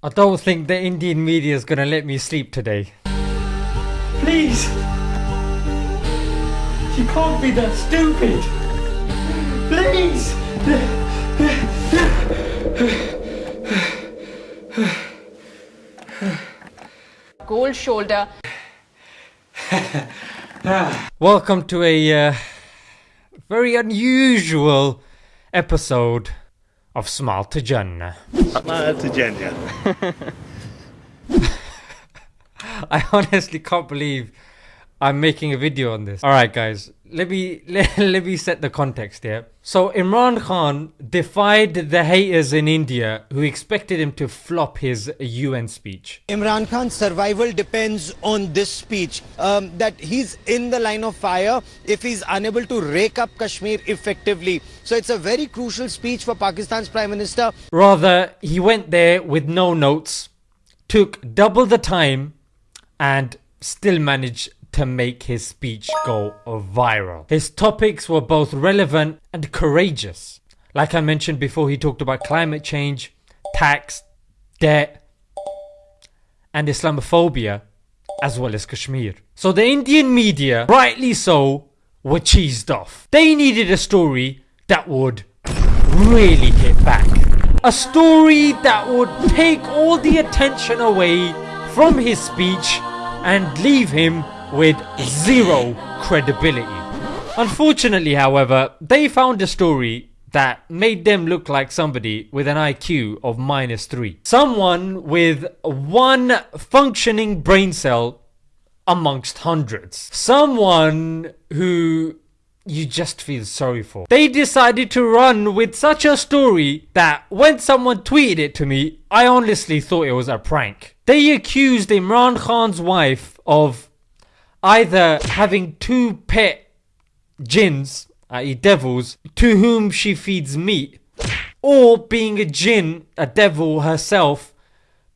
I don't think the Indian media is gonna let me sleep today. Please! You can't be that stupid! Please! Gold shoulder. Welcome to a uh, very unusual episode of Smile to Jannah. Smile to Jannah. I honestly can't believe I'm making a video on this. All right, guys, let me let, let me set the context here. So Imran Khan defied the haters in India who expected him to flop his UN speech. Imran Khan's survival depends on this speech. Um, that he's in the line of fire if he's unable to rake up Kashmir effectively. So it's a very crucial speech for Pakistan's Prime Minister. Rather, he went there with no notes, took double the time, and still managed to make his speech go viral. His topics were both relevant and courageous. Like I mentioned before, he talked about climate change, tax, debt, and Islamophobia, as well as Kashmir. So the Indian media, rightly so, were cheesed off. They needed a story that would really hit back. A story that would take all the attention away from his speech and leave him with zero credibility. Unfortunately, however, they found a story that made them look like somebody with an IQ of minus 3. Someone with one functioning brain cell amongst hundreds. Someone who you just feel sorry for. They decided to run with such a story that when someone tweeted it to me, I honestly thought it was a prank. They accused Imran Khan's wife of either having two pet jinns, i.e., devils, to whom she feeds meat, or being a jinn, a devil herself,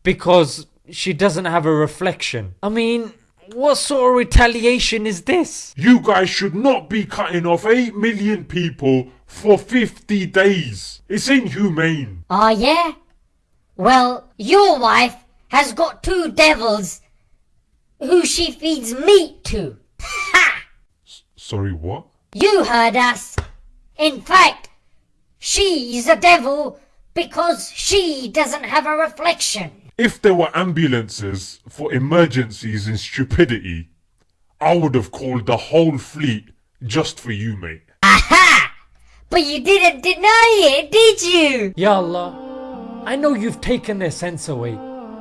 because she doesn't have a reflection. I mean, what sort of retaliation is this? You guys should not be cutting off 8 million people for 50 days. It's inhumane. Oh, yeah? Well, your wife has got two devils who she feeds meat to. Ha! Sorry, what? You heard us. In fact, she's a devil because she doesn't have a reflection. If there were ambulances for emergencies and stupidity, I would have called the whole fleet just for you, mate. Aha! But you didn't deny it, did you? Ya Allah, I know you've taken their sense away,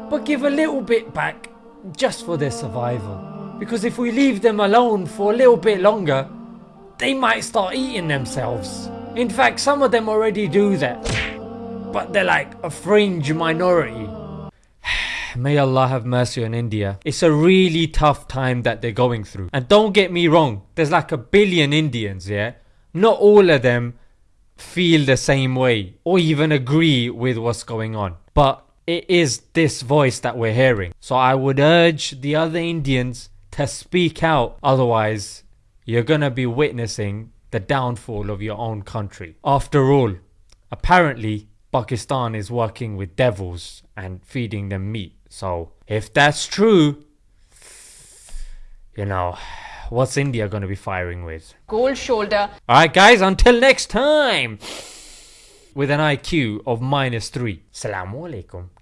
but give a little bit back just for their survival. Because if we leave them alone for a little bit longer, they might start eating themselves. In fact, some of them already do that. But they're like a fringe minority. May Allah have mercy on India. It's a really tough time that they're going through. And don't get me wrong, there's like a billion Indians, yeah? Not all of them feel the same way or even agree with what's going on. But it is this voice that we're hearing. So I would urge the other Indians to speak out, otherwise, you're gonna be witnessing the downfall of your own country. After all, apparently, Pakistan is working with devils and feeding them meat. So, if that's true, you know, what's India gonna be firing with? Gold shoulder. Alright, guys, until next time! With an IQ of minus 3. Assalamu alaikum.